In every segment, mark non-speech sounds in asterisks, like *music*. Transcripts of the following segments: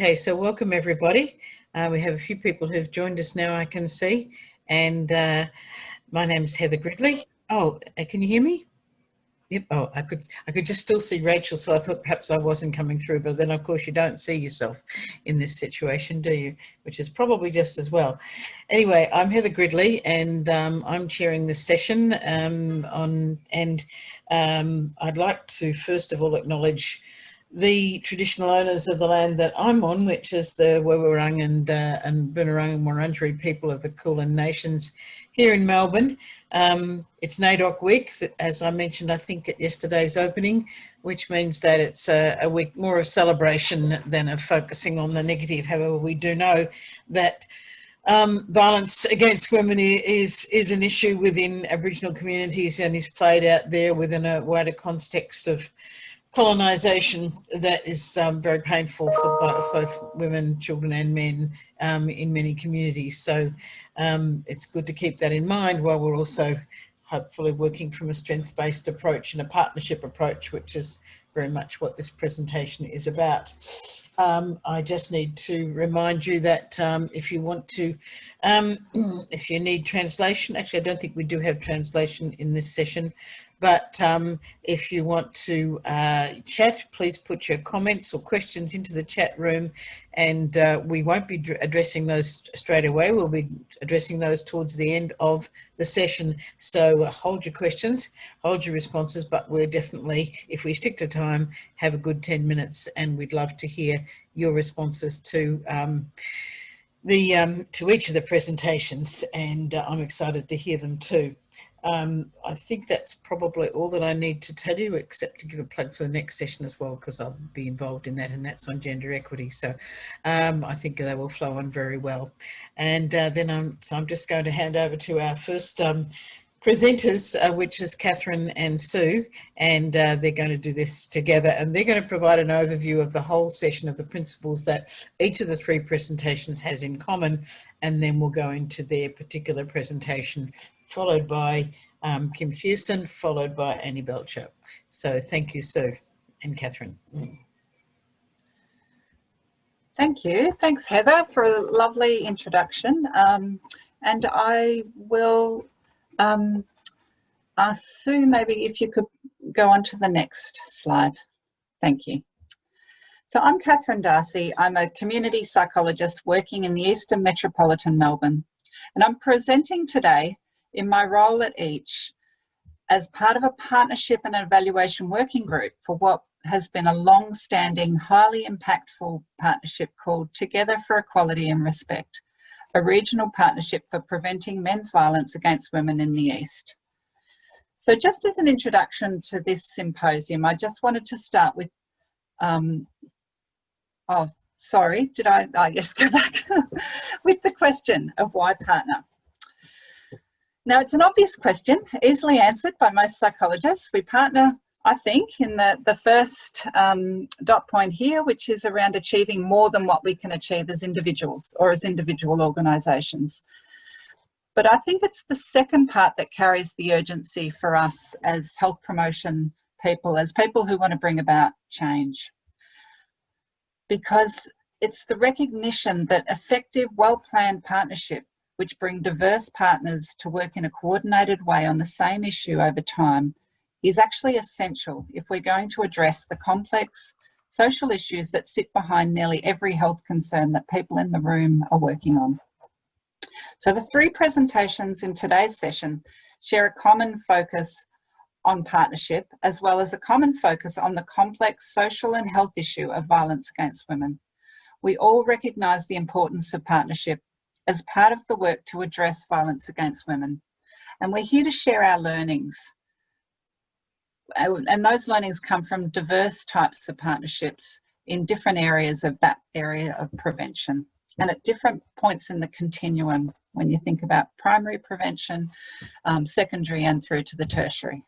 Okay, so welcome everybody. Uh, we have a few people who've joined us now, I can see. And uh, my name is Heather Gridley. Oh, uh, can you hear me? Yep. Oh, I could I could just still see Rachel, so I thought perhaps I wasn't coming through. But then, of course, you don't see yourself in this situation, do you? Which is probably just as well. Anyway, I'm Heather Gridley, and um, I'm chairing this session um, on. And um, I'd like to first of all acknowledge the traditional owners of the land that I'm on, which is the Woiwurrung and, uh, and and Wurundjeri people of the Kulin Nations here in Melbourne. Um, it's NAIDOC week, as I mentioned, I think at yesterday's opening, which means that it's a, a week more of celebration than of focusing on the negative. However, we do know that um, violence against women is is an issue within Aboriginal communities and is played out there within a wider context of colonisation that is um, very painful for both women, children and men um, in many communities. So um, it's good to keep that in mind while we're also hopefully working from a strength-based approach and a partnership approach, which is very much what this presentation is about. Um, I just need to remind you that um, if you want to, um, *clears throat* if you need translation, actually I don't think we do have translation in this session, but um, if you want to uh, chat, please put your comments or questions into the chat room and uh, we won't be addressing those straight away. We'll be addressing those towards the end of the session. So uh, hold your questions, hold your responses, but we're definitely, if we stick to time, have a good 10 minutes and we'd love to hear your responses to um, the um, to each of the presentations and uh, I'm excited to hear them too. Um, I think that's probably all that I need to tell you, except to give a plug for the next session as well, because I'll be involved in that, and that's on gender equity. So um, I think they will flow on very well. And uh, then I'm, so I'm just going to hand over to our first um, presenters, uh, which is Catherine and Sue, and uh, they're going to do this together and they're going to provide an overview of the whole session of the principles that each of the three presentations has in common, and then we'll go into their particular presentation followed by um, Kim Pearson, followed by Annie Belcher. So thank you, Sue and Catherine. Thank you. Thanks, Heather, for a lovely introduction. Um, and I will um, ask Sue, maybe if you could go on to the next slide. Thank you. So I'm Catherine Darcy. I'm a community psychologist working in the Eastern Metropolitan Melbourne. And I'm presenting today in my role at EACH as part of a partnership and evaluation working group for what has been a long-standing, highly impactful partnership called Together for Equality and Respect, a regional partnership for preventing men's violence against women in the East. So just as an introduction to this symposium, I just wanted to start with, um, oh, sorry, did I, I oh, yes, go back, *laughs* with the question of why partner. Now, it's an obvious question, easily answered by most psychologists. We partner, I think, in the, the first um, dot point here, which is around achieving more than what we can achieve as individuals or as individual organisations. But I think it's the second part that carries the urgency for us as health promotion people, as people who want to bring about change. Because it's the recognition that effective, well-planned partnership which bring diverse partners to work in a coordinated way on the same issue over time is actually essential if we're going to address the complex social issues that sit behind nearly every health concern that people in the room are working on. So the three presentations in today's session share a common focus on partnership as well as a common focus on the complex social and health issue of violence against women. We all recognise the importance of partnership as part of the work to address violence against women. And we're here to share our learnings. And those learnings come from diverse types of partnerships in different areas of that area of prevention and at different points in the continuum when you think about primary prevention, um, secondary and through to the tertiary.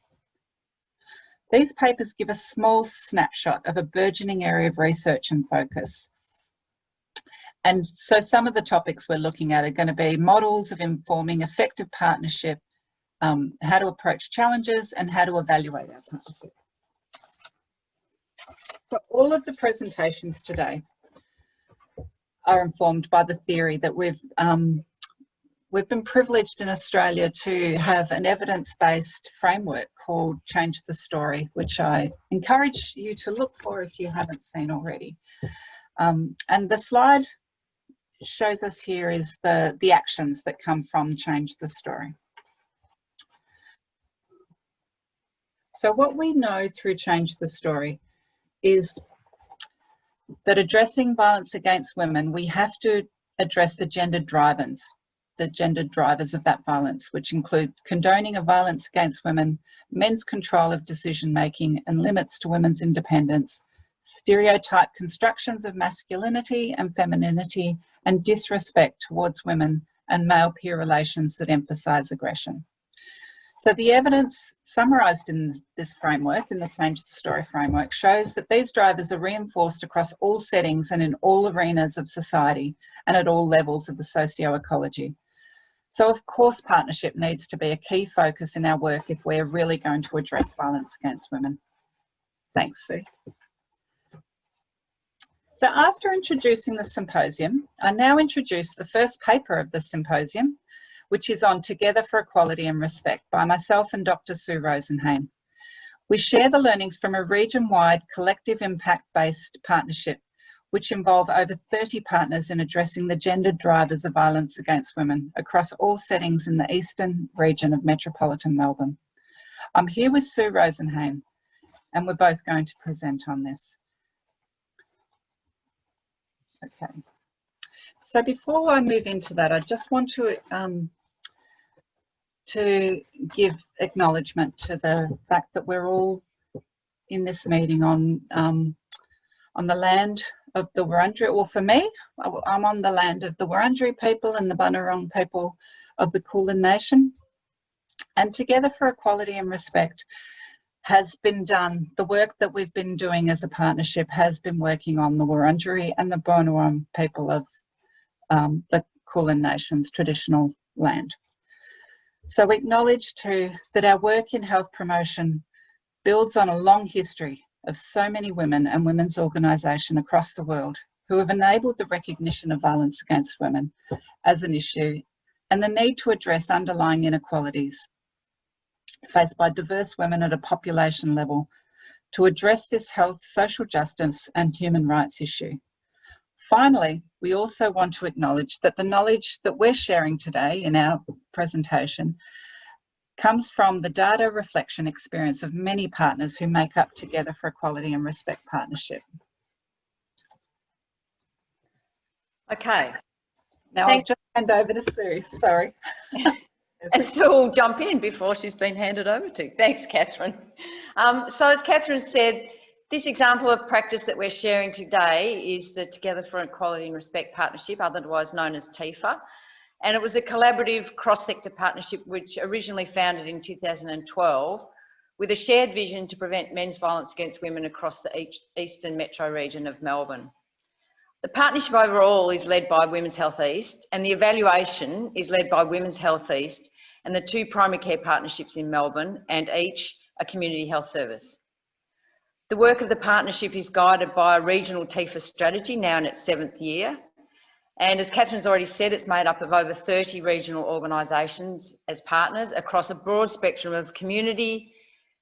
These papers give a small snapshot of a burgeoning area of research and focus. And so some of the topics we're looking at are going to be models of informing effective partnership, um, how to approach challenges and how to evaluate our partnership. So all of the presentations today are informed by the theory that we've um, we've been privileged in Australia to have an evidence-based framework called Change the Story, which I encourage you to look for if you haven't seen already. Um, and the slide shows us here is the, the actions that come from Change the Story. So what we know through Change the Story is that addressing violence against women, we have to address the gender drivers the gender drivers of that violence, which include condoning of violence against women, men's control of decision making and limits to women's independence, stereotype constructions of masculinity and femininity, and disrespect towards women and male peer relations that emphasise aggression. So the evidence summarised in this framework, in the Change the Story framework, shows that these drivers are reinforced across all settings and in all arenas of society and at all levels of the socio-ecology. So of course partnership needs to be a key focus in our work if we're really going to address violence against women. Thanks, Sue. So after introducing the symposium, I now introduce the first paper of the symposium, which is on Together for Equality and Respect by myself and Dr. Sue Rosenhain. We share the learnings from a region-wide collective impact-based partnership which involve over 30 partners in addressing the gender drivers of violence against women across all settings in the eastern region of metropolitan Melbourne. I'm here with Sue Rosenhain and we're both going to present on this. Okay. So before I move into that, I just want to um, to give acknowledgement to the fact that we're all in this meeting on um, on the land of the Wurundjeri, well for me, I'm on the land of the Wurundjeri people and the Bunurong people of the Kulin Nation. And Together for Equality and Respect has been done, the work that we've been doing as a partnership has been working on the Wurundjeri and the Bunurong people of um, the Kulin Nation's traditional land. So we acknowledge too that our work in health promotion builds on a long history of so many women and women's organisation across the world who have enabled the recognition of violence against women as an issue and the need to address underlying inequalities faced by diverse women at a population level to address this health, social justice and human rights issue. Finally, we also want to acknowledge that the knowledge that we're sharing today in our presentation comes from the data reflection experience of many partners who make up Together for Equality and Respect Partnership. Okay. Now. I'll just hand over to Sue, sorry. *laughs* *laughs* and Sue will jump in before she's been handed over to. Thanks, Catherine. Um, so as Catherine said, this example of practice that we're sharing today is the Together for Equality and Respect Partnership, otherwise known as TIFA. And it was a collaborative cross-sector partnership which originally founded in 2012 with a shared vision to prevent men's violence against women across the eastern metro region of Melbourne. The partnership overall is led by Women's Health East and the evaluation is led by Women's Health East and the two primary care partnerships in Melbourne and EACH a community health service. The work of the partnership is guided by a regional TEFA strategy now in its seventh year and as Catherine's already said, it's made up of over 30 regional organisations as partners across a broad spectrum of community,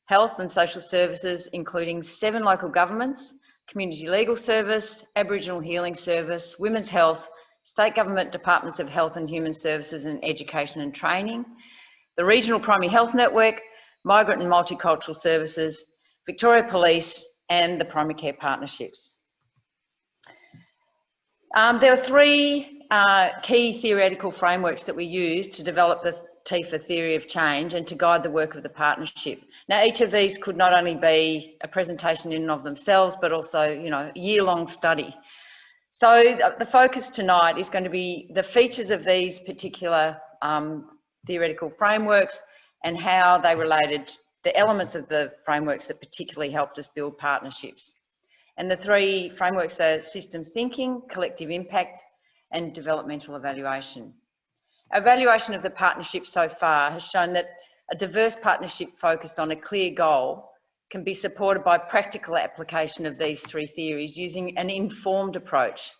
health and social services, including seven local governments, Community Legal Service, Aboriginal Healing Service, Women's Health, State Government Departments of Health and Human Services and Education and Training, the Regional Primary Health Network, Migrant and Multicultural Services, Victoria Police and the Primary Care Partnerships. Um, there are three uh, key theoretical frameworks that we use to develop the TIFA theory of change and to guide the work of the partnership. Now, each of these could not only be a presentation in and of themselves, but also, you know, year-long study. So the focus tonight is going to be the features of these particular um, theoretical frameworks and how they related, the elements of the frameworks that particularly helped us build partnerships. And the three frameworks are systems thinking, collective impact, and developmental evaluation. Evaluation of the partnership so far has shown that a diverse partnership focused on a clear goal can be supported by practical application of these three theories using an informed approach.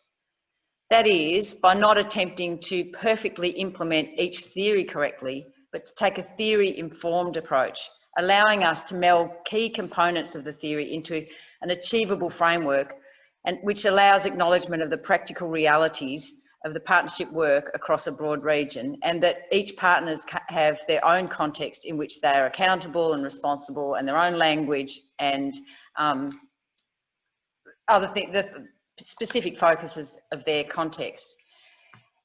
That is, by not attempting to perfectly implement each theory correctly, but to take a theory-informed approach, allowing us to meld key components of the theory into an achievable framework and which allows acknowledgement of the practical realities of the partnership work across a broad region and that each partners have their own context in which they are accountable and responsible and their own language and um, other things, specific focuses of their context.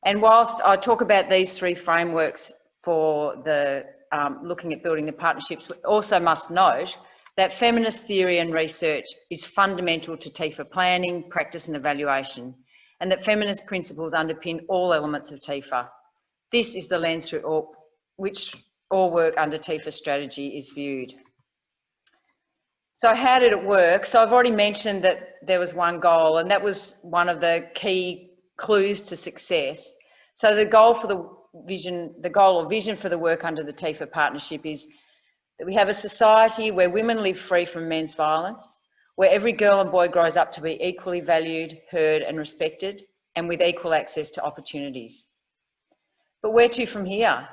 And whilst I talk about these three frameworks for the um, looking at building the partnerships, we also must note that feminist theory and research is fundamental to TIFA planning, practice and evaluation and that feminist principles underpin all elements of TIFA. This is the lens through all, which all work under TIFA strategy is viewed. So how did it work? So I've already mentioned that there was one goal and that was one of the key clues to success. So the goal for the vision, the goal or vision for the work under the TIFA partnership is that we have a society where women live free from men's violence, where every girl and boy grows up to be equally valued, heard and respected, and with equal access to opportunities. But where to from here?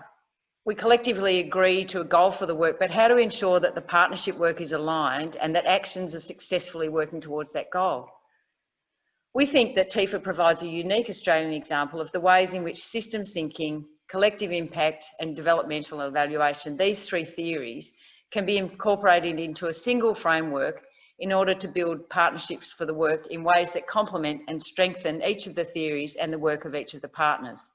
We collectively agree to a goal for the work, but how to ensure that the partnership work is aligned and that actions are successfully working towards that goal? We think that TIFA provides a unique Australian example of the ways in which systems thinking, collective impact and developmental evaluation, these three theories, can be incorporated into a single framework in order to build partnerships for the work in ways that complement and strengthen each of the theories and the work of each of the partners.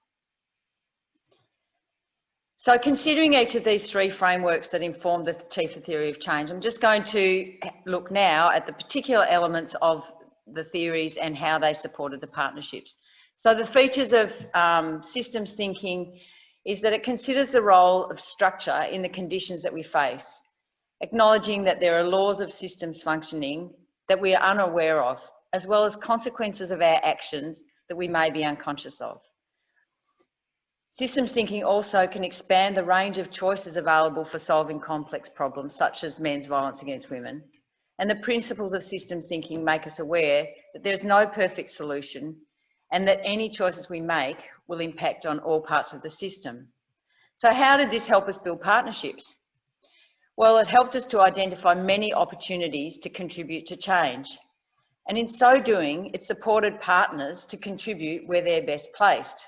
So considering each of these three frameworks that inform the TIFA theory of change, I'm just going to look now at the particular elements of the theories and how they supported the partnerships. So the features of um, systems thinking is that it considers the role of structure in the conditions that we face acknowledging that there are laws of systems functioning that we are unaware of, as well as consequences of our actions that we may be unconscious of. Systems thinking also can expand the range of choices available for solving complex problems, such as men's violence against women. And the principles of systems thinking make us aware that there's no perfect solution and that any choices we make will impact on all parts of the system. So how did this help us build partnerships? Well, it helped us to identify many opportunities to contribute to change. And in so doing, it supported partners to contribute where they're best placed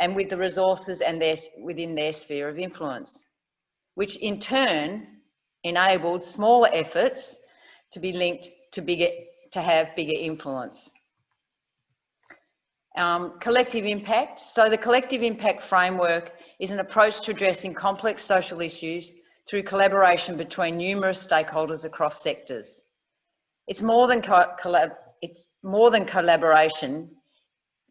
and with the resources and their, within their sphere of influence, which in turn enabled smaller efforts to be linked to bigger, to have bigger influence. Um, collective impact. So the collective impact framework is an approach to addressing complex social issues through collaboration between numerous stakeholders across sectors. It's more than, collab it's more than collaboration.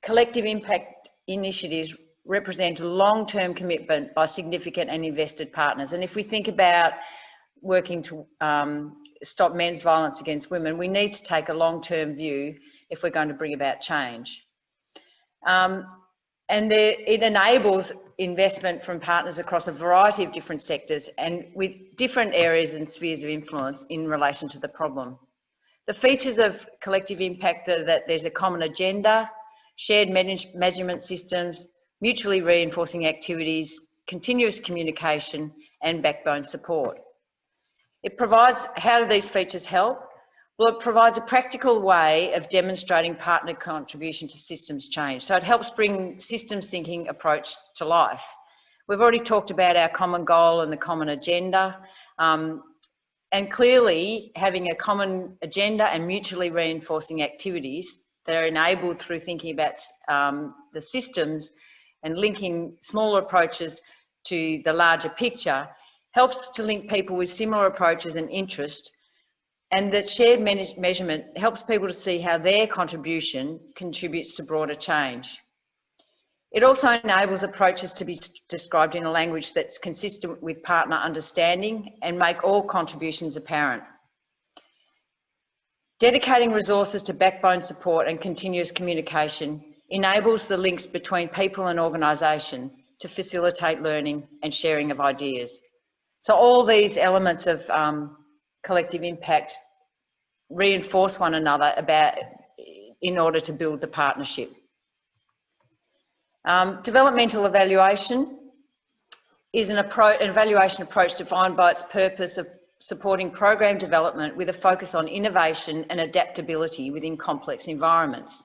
Collective impact initiatives represent a long-term commitment by significant and invested partners. And if we think about working to um, stop men's violence against women, we need to take a long-term view if we're going to bring about change. Um, and there, it enables investment from partners across a variety of different sectors and with different areas and spheres of influence in relation to the problem. The features of collective impact are that there's a common agenda, shared measurement systems, mutually reinforcing activities, continuous communication and backbone support. It provides, how do these features help? Well, it provides a practical way of demonstrating partner contribution to systems change. So it helps bring systems thinking approach to life. We've already talked about our common goal and the common agenda. Um, and clearly having a common agenda and mutually reinforcing activities that are enabled through thinking about um, the systems and linking smaller approaches to the larger picture helps to link people with similar approaches and interest and that shared measurement helps people to see how their contribution contributes to broader change. It also enables approaches to be described in a language that's consistent with partner understanding and make all contributions apparent. Dedicating resources to backbone support and continuous communication enables the links between people and organisation to facilitate learning and sharing of ideas. So all these elements of um, collective impact reinforce one another about in order to build the partnership. Um, developmental evaluation is an, an evaluation approach defined by its purpose of supporting program development with a focus on innovation and adaptability within complex environments.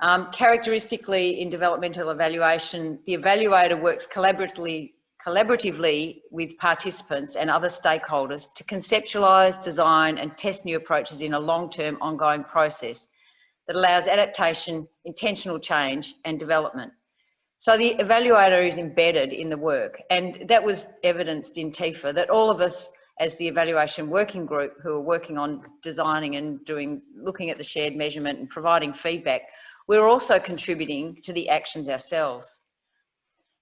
Um, characteristically in developmental evaluation, the evaluator works collaboratively, collaboratively with participants and other stakeholders to conceptualise, design and test new approaches in a long-term ongoing process that allows adaptation, intentional change and development. So the evaluator is embedded in the work and that was evidenced in TIFA that all of us as the evaluation working group who are working on designing and doing, looking at the shared measurement and providing feedback, we're also contributing to the actions ourselves.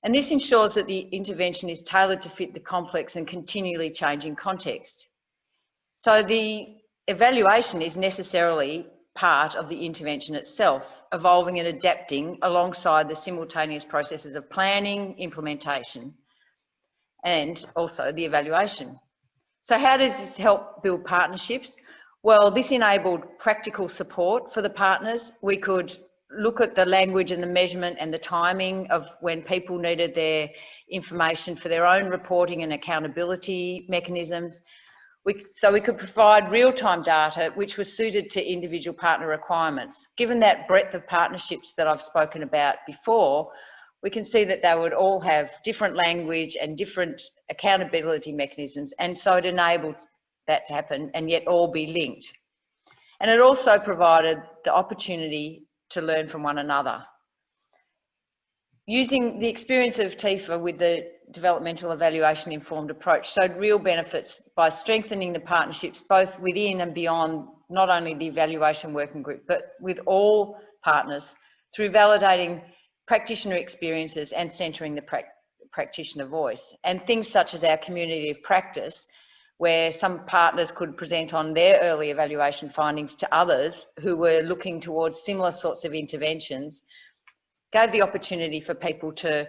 And this ensures that the intervention is tailored to fit the complex and continually changing context. So the evaluation is necessarily part of the intervention itself, evolving and adapting alongside the simultaneous processes of planning, implementation, and also the evaluation. So how does this help build partnerships? Well, this enabled practical support for the partners. We could look at the language and the measurement and the timing of when people needed their information for their own reporting and accountability mechanisms. We, so we could provide real-time data which was suited to individual partner requirements. Given that breadth of partnerships that I've spoken about before, we can see that they would all have different language and different accountability mechanisms and so it enables that to happen and yet all be linked. And it also provided the opportunity to learn from one another. Using the experience of TIFA with the developmental evaluation informed approach showed real benefits by strengthening the partnerships both within and beyond not only the evaluation working group but with all partners through validating practitioner experiences and centering the pra practitioner voice and things such as our community of practice where some partners could present on their early evaluation findings to others who were looking towards similar sorts of interventions, gave the opportunity for people to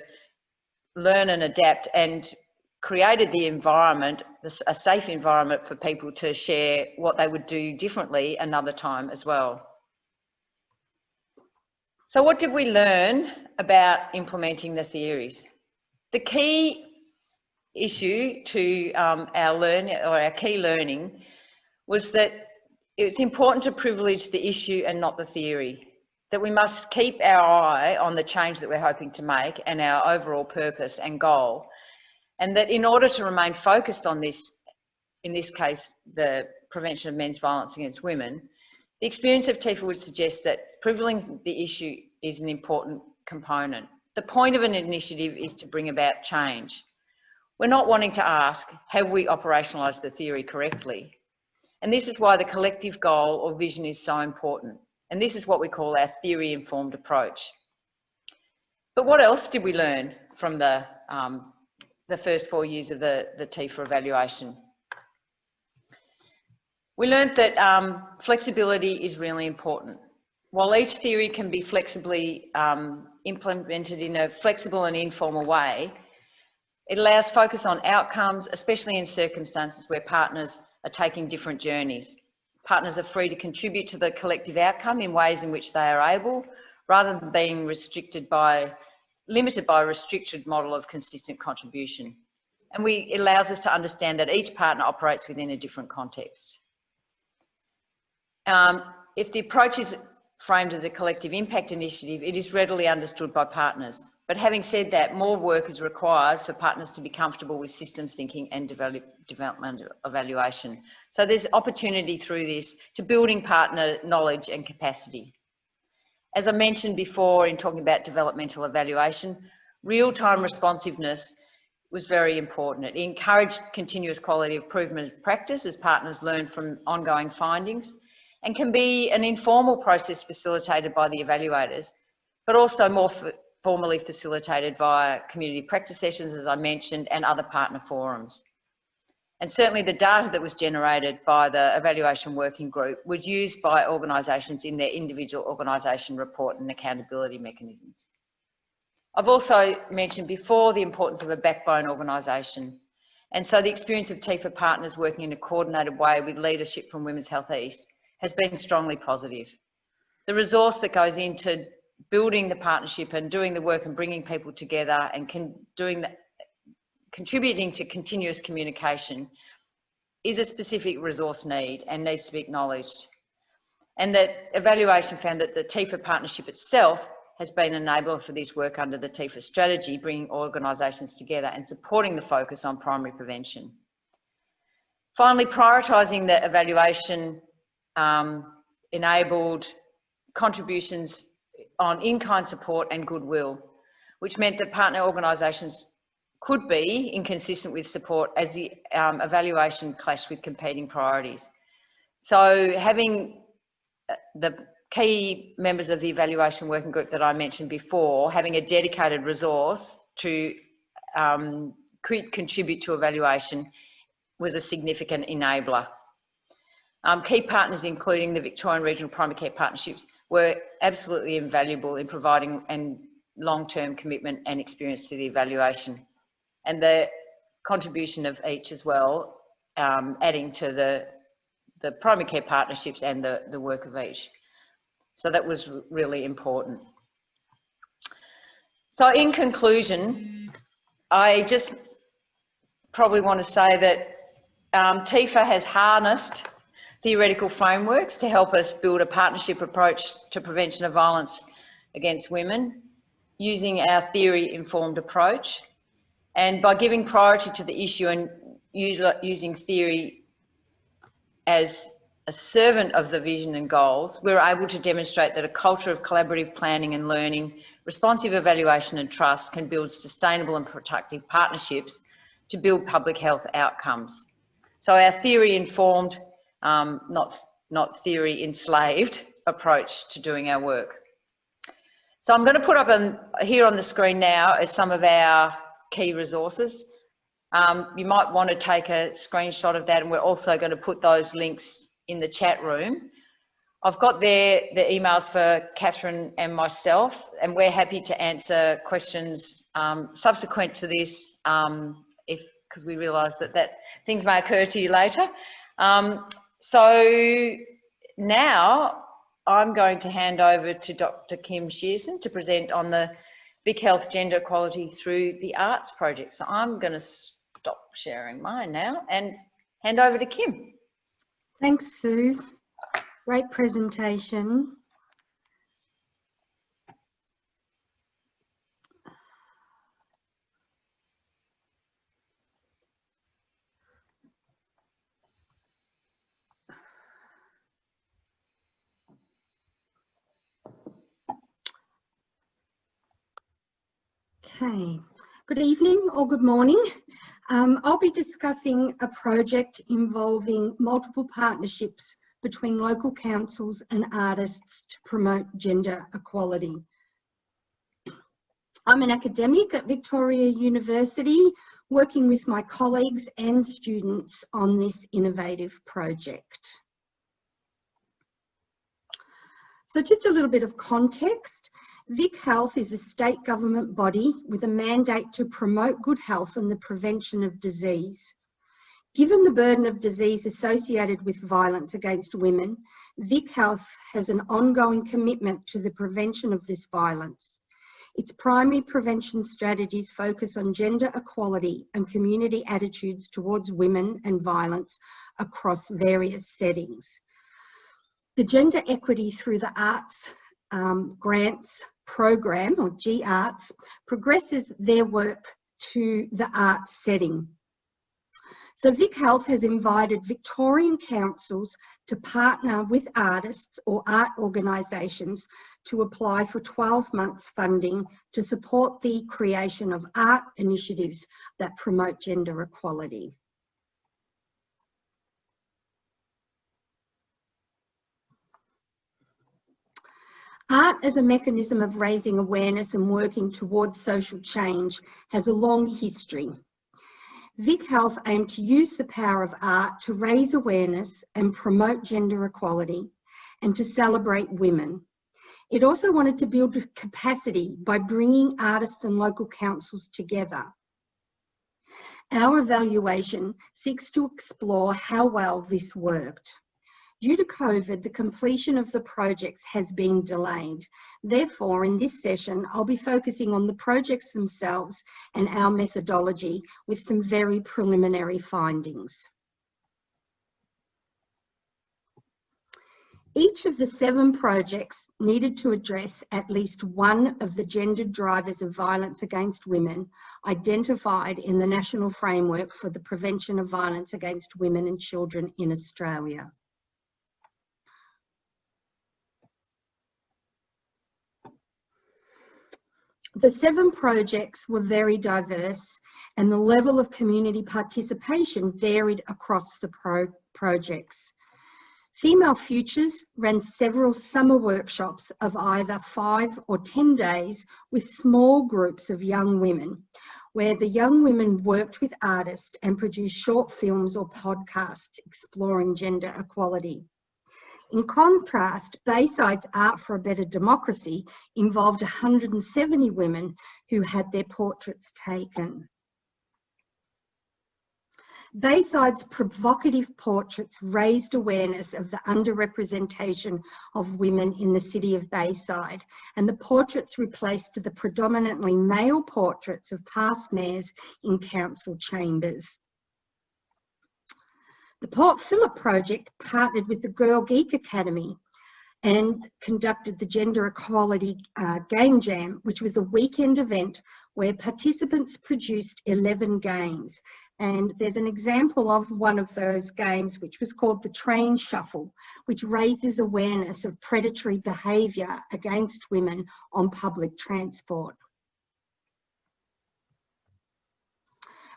learn and adapt and created the environment, a safe environment for people to share what they would do differently another time as well. So what did we learn about implementing the theories? The key issue to um, our learn or our key learning was that it's important to privilege the issue and not the theory. That we must keep our eye on the change that we're hoping to make and our overall purpose and goal. And that in order to remain focused on this, in this case, the prevention of men's violence against women, the experience of TIFA would suggest that privileging the issue is an important component. The point of an initiative is to bring about change. We're not wanting to ask, have we operationalised the theory correctly? And this is why the collective goal or vision is so important. And this is what we call our theory-informed approach. But what else did we learn from the, um, the first four years of the, the TIFA evaluation? We learned that um, flexibility is really important. While each theory can be flexibly um, implemented in a flexible and informal way, it allows focus on outcomes, especially in circumstances where partners are taking different journeys. Partners are free to contribute to the collective outcome in ways in which they are able, rather than being restricted by, limited by a restricted model of consistent contribution. And we, it allows us to understand that each partner operates within a different context. Um, if the approach is framed as a collective impact initiative, it is readily understood by partners. But having said that, more work is required for partners to be comfortable with systems thinking and develop, development evaluation. So there's opportunity through this to building partner knowledge and capacity. As I mentioned before in talking about developmental evaluation, real-time responsiveness was very important. It encouraged continuous quality improvement practice as partners learn from ongoing findings and can be an informal process facilitated by the evaluators, but also more formally facilitated via community practice sessions, as I mentioned, and other partner forums. And certainly the data that was generated by the evaluation working group was used by organisations in their individual organisation report and accountability mechanisms. I've also mentioned before the importance of a backbone organisation. And so the experience of TIFA partners working in a coordinated way with leadership from Women's Health East has been strongly positive. The resource that goes into building the partnership and doing the work and bringing people together and doing the, contributing to continuous communication is a specific resource need and needs to be acknowledged. And that evaluation found that the TIFA partnership itself has been an enabler for this work under the TIFA strategy, bringing organisations together and supporting the focus on primary prevention. Finally, prioritising the evaluation um, enabled contributions on in-kind support and goodwill, which meant that partner organisations could be inconsistent with support as the um, evaluation clashed with competing priorities. So having uh, the key members of the evaluation working group that I mentioned before, having a dedicated resource to um, contribute to evaluation was a significant enabler. Um, key partners, including the Victorian Regional Primary Care Partnerships, were absolutely invaluable in providing and long-term commitment and experience to the evaluation. And the contribution of EACH as well, um, adding to the, the primary care partnerships and the, the work of EACH. So that was really important. So in conclusion, I just probably want to say that um, TIFA has harnessed theoretical frameworks to help us build a partnership approach to prevention of violence against women using our theory-informed approach. And by giving priority to the issue and using theory as a servant of the vision and goals, we're able to demonstrate that a culture of collaborative planning and learning, responsive evaluation and trust can build sustainable and productive partnerships to build public health outcomes. So our theory informed, um, not, not theory enslaved approach to doing our work. So I'm going to put up on, here on the screen now as some of our key resources. Um, you might want to take a screenshot of that and we're also going to put those links in the chat room. I've got there the emails for Catherine and myself and we're happy to answer questions um, subsequent to this um, if because we realise that, that things may occur to you later. So now I'm going to hand over to Dr. Kim Shearson to present on the Vic Health Gender Equality through the Arts project. So I'm going to stop sharing mine now and hand over to Kim. Thanks, Sue. Great presentation. Okay, good evening or good morning. Um, I'll be discussing a project involving multiple partnerships between local councils and artists to promote gender equality. I'm an academic at Victoria University working with my colleagues and students on this innovative project. So just a little bit of context. Vic Health is a state government body with a mandate to promote good health and the prevention of disease. Given the burden of disease associated with violence against women, Vic Health has an ongoing commitment to the prevention of this violence. Its primary prevention strategies focus on gender equality and community attitudes towards women and violence across various settings. The gender equity through the arts um, grants program or G Arts progresses their work to the arts setting. So Vic Health has invited Victorian councils to partner with artists or art organisations to apply for 12 months funding to support the creation of art initiatives that promote gender equality. Art as a mechanism of raising awareness and working towards social change has a long history. Vic Health aimed to use the power of art to raise awareness and promote gender equality and to celebrate women. It also wanted to build capacity by bringing artists and local councils together. Our evaluation seeks to explore how well this worked. Due to COVID, the completion of the projects has been delayed. Therefore, in this session, I'll be focusing on the projects themselves and our methodology with some very preliminary findings. Each of the seven projects needed to address at least one of the gendered drivers of violence against women identified in the National Framework for the Prevention of Violence Against Women and Children in Australia. The seven projects were very diverse and the level of community participation varied across the pro projects. Female Futures ran several summer workshops of either five or 10 days with small groups of young women, where the young women worked with artists and produced short films or podcasts exploring gender equality. In contrast, Bayside's Art for a Better Democracy involved 170 women who had their portraits taken. Bayside's provocative portraits raised awareness of the underrepresentation of women in the city of Bayside, and the portraits replaced the predominantly male portraits of past mayors in council chambers. The Port Phillip project partnered with the Girl Geek Academy and conducted the Gender Equality uh, Game Jam, which was a weekend event where participants produced 11 games and there's an example of one of those games, which was called the Train Shuffle, which raises awareness of predatory behaviour against women on public transport.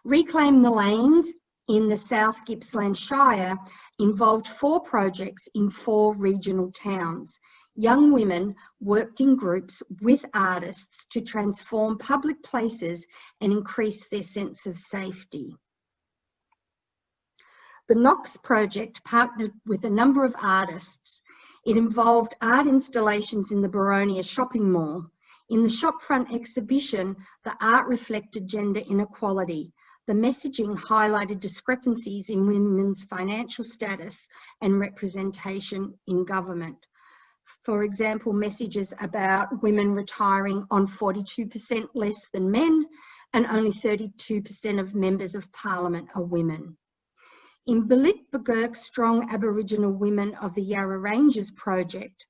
Reclaim the Lanes in the South Gippsland Shire involved four projects in four regional towns. Young women worked in groups with artists to transform public places and increase their sense of safety. The Knox project partnered with a number of artists. It involved art installations in the Boronia shopping mall. In the shopfront exhibition, the art reflected gender inequality. The messaging highlighted discrepancies in women's financial status and representation in government. For example, messages about women retiring on 42% less than men and only 32% of members of parliament are women. In Balit Strong Aboriginal Women of the Yarra Ranges project,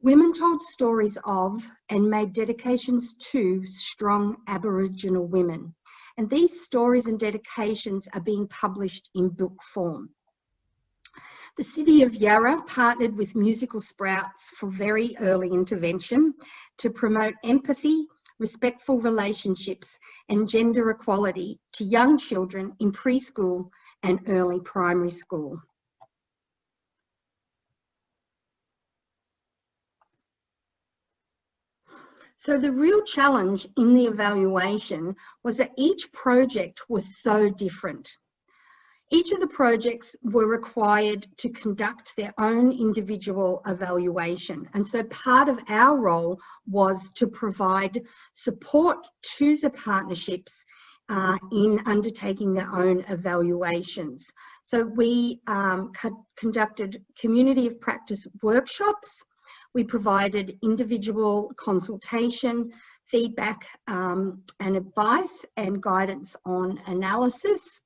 women told stories of and made dedications to strong Aboriginal women. And these stories and dedications are being published in book form. The City of Yarra partnered with Musical Sprouts for very early intervention to promote empathy, respectful relationships and gender equality to young children in preschool and early primary school. So the real challenge in the evaluation was that each project was so different. Each of the projects were required to conduct their own individual evaluation. And so part of our role was to provide support to the partnerships uh, in undertaking their own evaluations. So we um, co conducted community of practice workshops. We provided individual consultation, feedback um, and advice and guidance on analysis.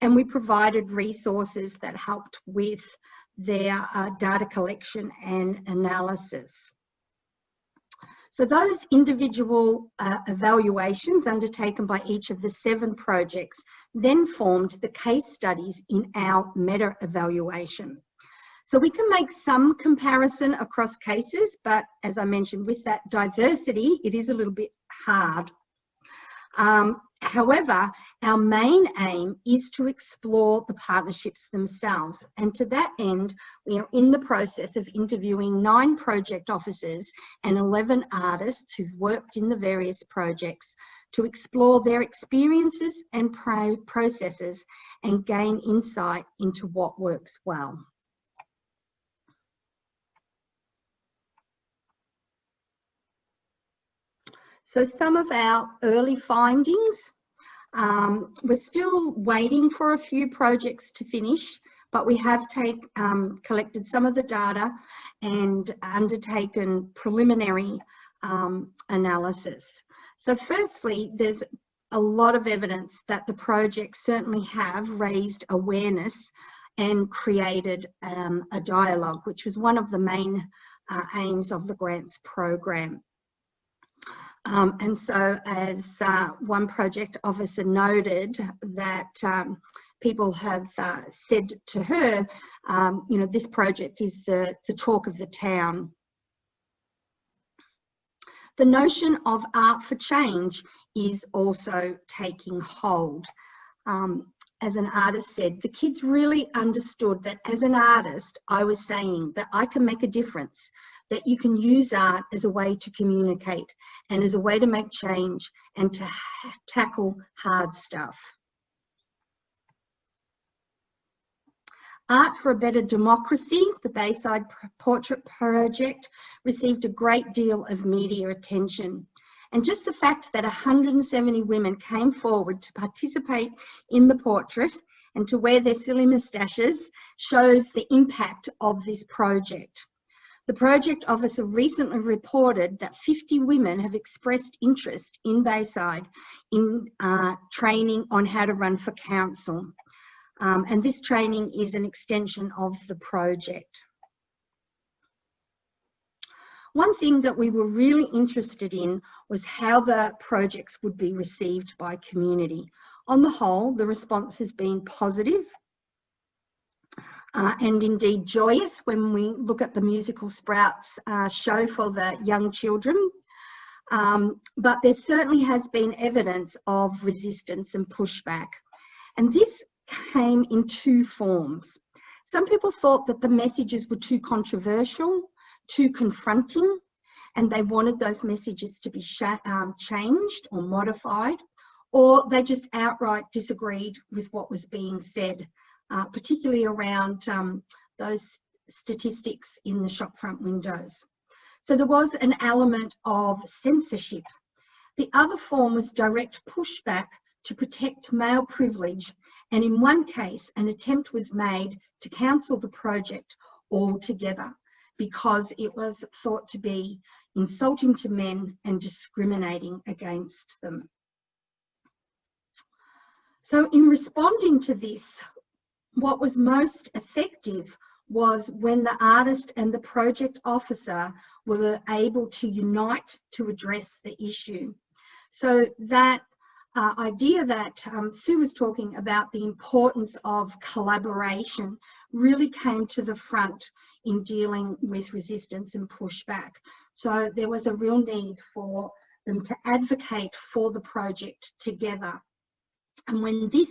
And we provided resources that helped with their uh, data collection and analysis. So those individual uh, evaluations undertaken by each of the seven projects then formed the case studies in our meta evaluation. So we can make some comparison across cases, but as I mentioned, with that diversity, it is a little bit hard. Um, However, our main aim is to explore the partnerships themselves. And to that end, we are in the process of interviewing nine project officers and 11 artists who've worked in the various projects to explore their experiences and processes and gain insight into what works well. So some of our early findings, Um, we're still waiting for a few projects to finish, but we have take, um, collected some of the data and undertaken preliminary um, analysis. So firstly, there's a lot of evidence that the projects certainly have raised awareness and created um, a dialogue, which was one of the main uh, aims of the grants program. Um, and so as uh, one project officer noted that um, people have uh, said to her, um, you know, this project is the, the talk of the town. The notion of art for change is also taking hold. Um, as an artist said, the kids really understood that as an artist, I was saying that I can make a difference, that you can use art as a way to communicate and as a way to make change and to tackle hard stuff. Art for a Better Democracy, the Bayside Portrait Project, received a great deal of media attention. And just the fact that 170 women came forward to participate in the portrait and to wear their silly moustaches shows the impact of this project. The project officer recently reported that 50 women have expressed interest in Bayside in uh, training on how to run for council. Um, and this training is an extension of the project. One thing that we were really interested in was how the projects would be received by community. On the whole, the response has been positive uh, and indeed joyous when we look at the musical Sprouts uh, show for the young children. Um, but there certainly has been evidence of resistance and pushback. And this came in two forms. Some people thought that the messages were too controversial, too confronting, and they wanted those messages to be um, changed or modified, or they just outright disagreed with what was being said, uh, particularly around um, those statistics in the shopfront windows. So there was an element of censorship. The other form was direct pushback to protect male privilege and in one case an attempt was made to cancel the project altogether because it was thought to be insulting to men and discriminating against them. So in responding to this, what was most effective was when the artist and the project officer were able to unite to address the issue. So that uh, idea that um, Sue was talking about the importance of collaboration really came to the front in dealing with resistance and pushback. So there was a real need for them to advocate for the project together. And when this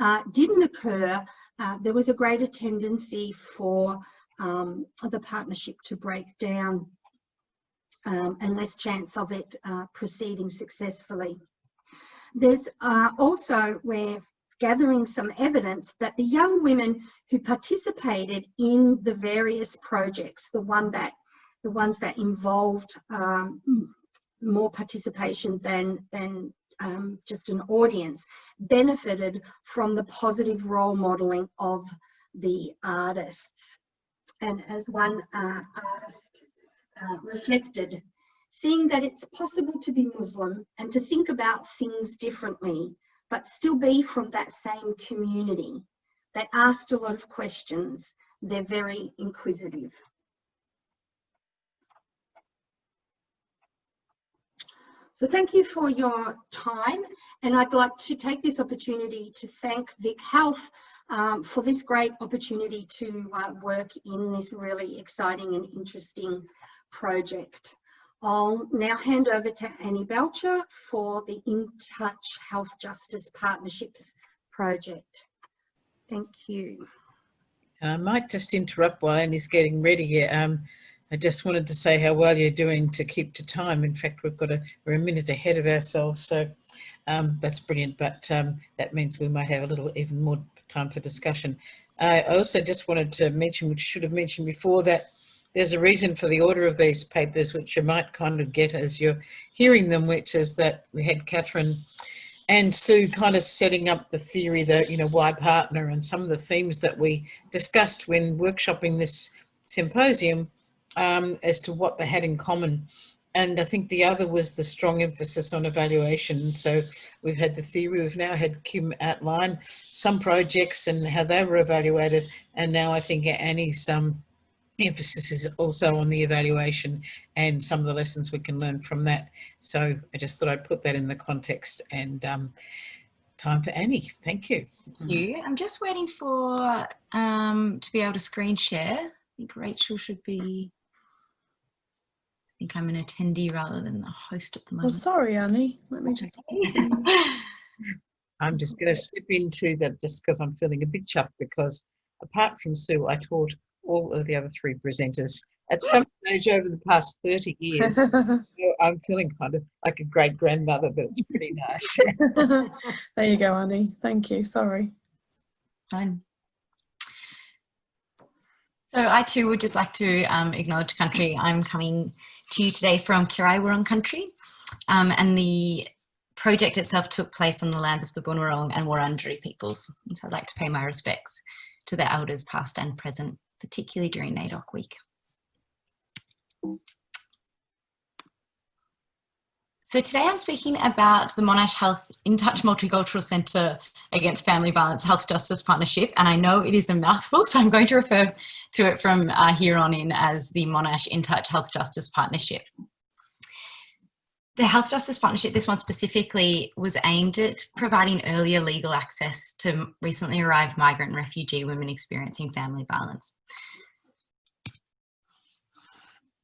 uh, didn't occur, uh, there was a greater tendency for um, the partnership to break down um, and less chance of it uh, proceeding successfully. There's uh, also, we're gathering some evidence that the young women who participated in the various projects, the one that the ones that involved um, more participation than, than um, just an audience, benefited from the positive role modelling of the artists. And as one uh, artist uh, reflected, seeing that it's possible to be Muslim and to think about things differently, but still be from that same community. They asked a lot of questions. They're very inquisitive. So thank you for your time. And I'd like to take this opportunity to thank Vic Health um, for this great opportunity to uh, work in this really exciting and interesting project. I'll now hand over to Annie Belcher for the In Touch Health Justice Partnerships project. Thank you. I might just interrupt while Annie's getting ready. Um, I just wanted to say how well you're doing to keep to time. In fact, we've got a, we're a minute ahead of ourselves, so um, that's brilliant. But um, that means we might have a little even more time for discussion. I also just wanted to mention, which should have mentioned before, that there's a reason for the order of these papers, which you might kind of get as you're hearing them, which is that we had Catherine and Sue kind of setting up the theory that, you know, why partner and some of the themes that we discussed when workshopping this symposium um, as to what they had in common. And I think the other was the strong emphasis on evaluation. So we've had the theory, we've now had Kim outline some projects and how they were evaluated. And now I think Annie's um, emphasis is also on the evaluation and some of the lessons we can learn from that. So I just thought I'd put that in the context and um, time for Annie. Thank you. Thank you. I'm just waiting for um, to be able to screen share. I think Rachel should be, I think I'm an attendee rather than the host at the oh, moment. Oh, sorry, Annie. Let me just. *laughs* I'm just going to slip into that just because I'm feeling a bit chuffed because apart from Sue, I taught all of the other three presenters at some *laughs* stage over the past 30 years. *laughs* So I'm feeling kind of like a great grandmother, but it's pretty nice. there you go, Annie. Thank you. Sorry. Fine. So I too would just like to um, acknowledge country. I'm coming to you today from Kirai Wurrung country um, and the project itself took place on the lands of the Bunurong and Wurundjeri peoples. And so I'd like to pay my respects to their elders past and present, particularly during NAIDOC week. So today I'm speaking about the Monash Health InTouch Multicultural Centre Against Family Violence Health Justice Partnership. And I know it is a mouthful, *laughs* so I'm going to refer to it from uh, here on in as the Monash InTouch Health Justice Partnership. The Health Justice Partnership, this one specifically, was aimed at providing earlier legal access to recently arrived migrant and refugee women experiencing family violence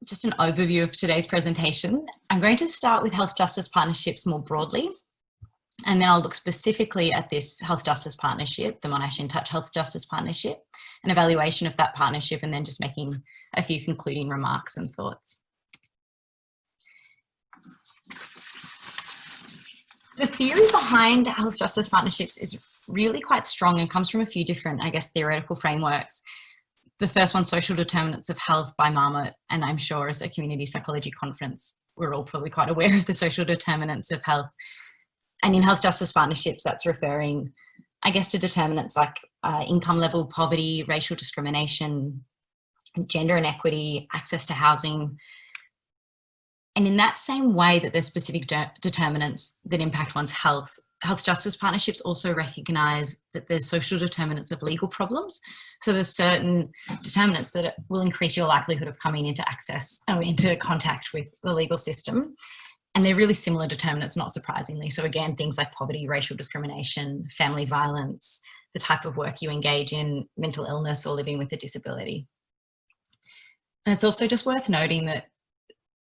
just an overview of today's presentation. I'm going to start with health justice partnerships more broadly, and then I'll look specifically at this health justice partnership, the Monash InTouch Health Justice Partnership, an evaluation of that partnership, and then just making a few concluding remarks and thoughts. The theory behind health justice partnerships is really quite strong and comes from a few different, I guess, theoretical frameworks the first one, Social Determinants of Health by Marmot, and I'm sure as a community psychology conference, we're all probably quite aware of the social determinants of health. And in health justice partnerships, that's referring, I guess, to determinants like uh, income level, poverty, racial discrimination, gender inequity, access to housing. And in that same way that there's specific de determinants that impact one's health, health justice partnerships also recognise that there's social determinants of legal problems. So there's certain determinants that will increase your likelihood of coming into access or into contact with the legal system. And they're really similar determinants, not surprisingly. So again, things like poverty, racial discrimination, family violence, the type of work you engage in, mental illness or living with a disability. And it's also just worth noting that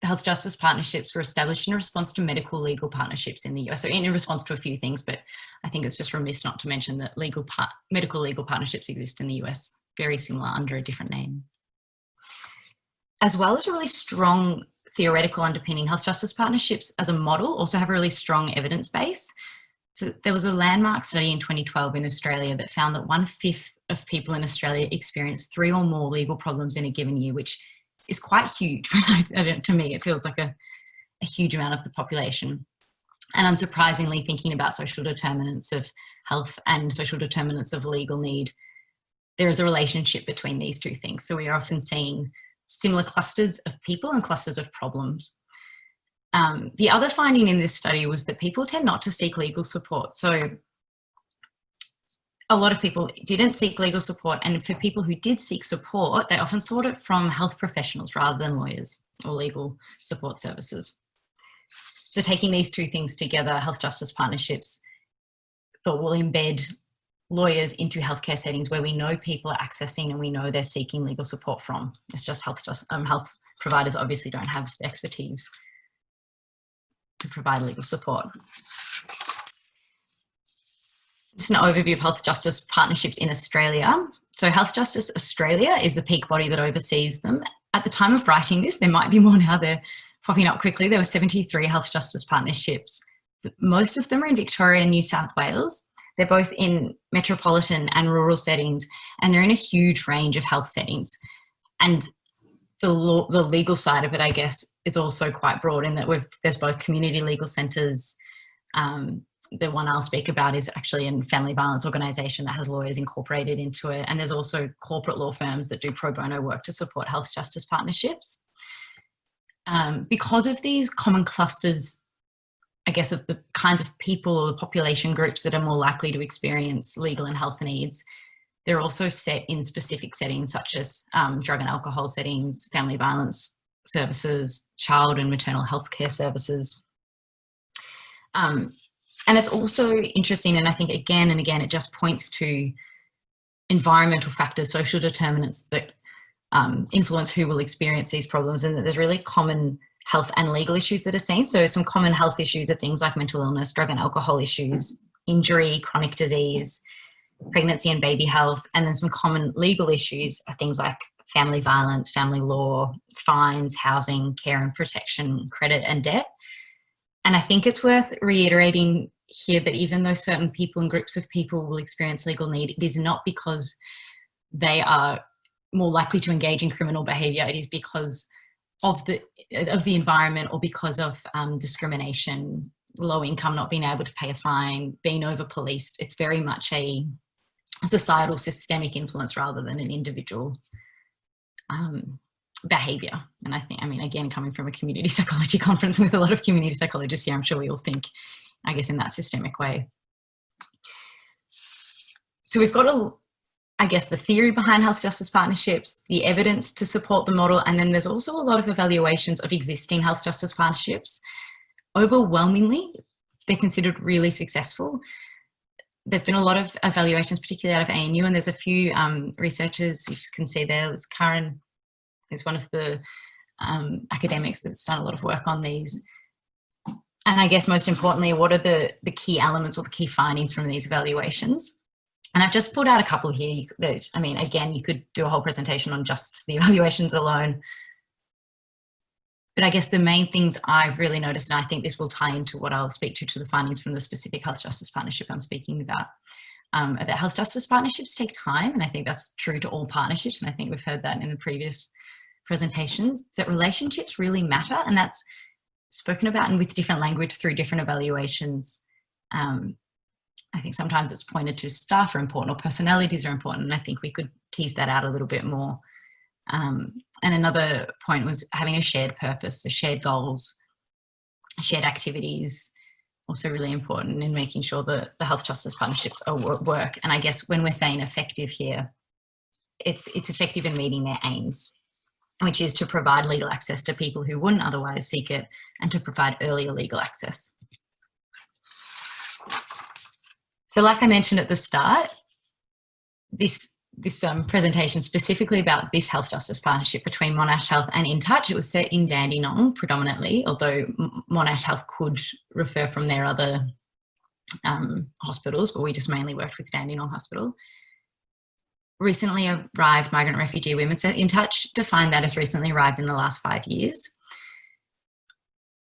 health justice partnerships were established in response to medical legal partnerships in the US. So in response to a few things, but I think it's just remiss not to mention that legal medical legal partnerships exist in the US, very similar under a different name. As well as a really strong theoretical underpinning, health justice partnerships as a model also have a really strong evidence base. So there was a landmark study in 2012 in Australia that found that one fifth of people in Australia experienced three or more legal problems in a given year, which is quite huge. *laughs* to me, it feels like a, a huge amount of the population. And unsurprisingly, thinking about social determinants of health and social determinants of legal need, there is a relationship between these two things. So we are often seeing similar clusters of people and clusters of problems. Um, the other finding in this study was that people tend not to seek legal support. So a lot of people didn't seek legal support and for people who did seek support, they often sought it from health professionals rather than lawyers or legal support services. So taking these two things together, health justice partnerships, thought will embed lawyers into healthcare settings where we know people are accessing and we know they're seeking legal support from. It's just health, um, health providers obviously don't have the expertise to provide legal support just an overview of health justice partnerships in Australia. So Health Justice Australia is the peak body that oversees them. At the time of writing this, there might be more now, they're popping up quickly. There were 73 health justice partnerships. Most of them are in Victoria and New South Wales. They're both in metropolitan and rural settings, and they're in a huge range of health settings. And the, law, the legal side of it, I guess, is also quite broad in that we've, there's both community legal centres, um, the one I'll speak about is actually a family violence organisation that has lawyers incorporated into it. And there's also corporate law firms that do pro bono work to support health justice partnerships. Um, because of these common clusters, I guess, of the kinds of people or the population groups that are more likely to experience legal and health needs, they're also set in specific settings such as um, drug and alcohol settings, family violence services, child and maternal health care services. Um, and it's also interesting, and I think again and again, it just points to environmental factors, social determinants that um, influence who will experience these problems and that there's really common health and legal issues that are seen. So some common health issues are things like mental illness, drug and alcohol issues, injury, chronic disease, pregnancy and baby health, and then some common legal issues are things like family violence, family law, fines, housing, care and protection, credit and debt. And I think it's worth reiterating here that even though certain people and groups of people will experience legal need, it is not because they are more likely to engage in criminal behavior. It is because of the of the environment or because of um, discrimination, low income, not being able to pay a fine, being over policed. It's very much a societal systemic influence rather than an individual um, behavior. And I think, I mean, again, coming from a community *laughs* psychology conference with a lot of community psychologists here, I'm sure we all think, I guess, in that systemic way. So we've got a, I guess, the theory behind health justice partnerships, the evidence to support the model, and then there's also a lot of evaluations of existing health justice partnerships. Overwhelmingly, they're considered really successful. There've been a lot of evaluations, particularly out of ANU, and there's a few um, researchers, you can see there, Karen is one of the um, academics that's done a lot of work on these. And I guess most importantly, what are the, the key elements or the key findings from these evaluations? And I've just pulled out a couple here that, I mean, again, you could do a whole presentation on just the *laughs* evaluations alone. But I guess the main things I've really noticed, and I think this will tie into what I'll speak to, to the findings from the specific health justice partnership I'm speaking about, um, that health justice partnerships take time. And I think that's true to all partnerships. And I think we've heard that in the previous presentations, that relationships really matter. And that's spoken about and with different language through different evaluations. Um, I think sometimes it's pointed to staff are important or personalities are important. And I think we could tease that out a little bit more. Um, and another point was having a shared purpose, so shared goals, shared activities, also really important in making sure that the health justice partnerships are work. And I guess when we're saying effective here, it's, it's effective in meeting their aims which is to provide legal access to people who wouldn't otherwise seek it and to provide earlier legal access. So like I mentioned at the start, this, this um, presentation specifically about this health justice partnership between Monash Health and InTouch, it was set in Dandenong predominantly, although Monash Health could refer from their other um, hospitals, but we just mainly worked with Dandenong Hospital recently arrived migrant refugee women. So InTouch defined that as recently arrived in the last five years.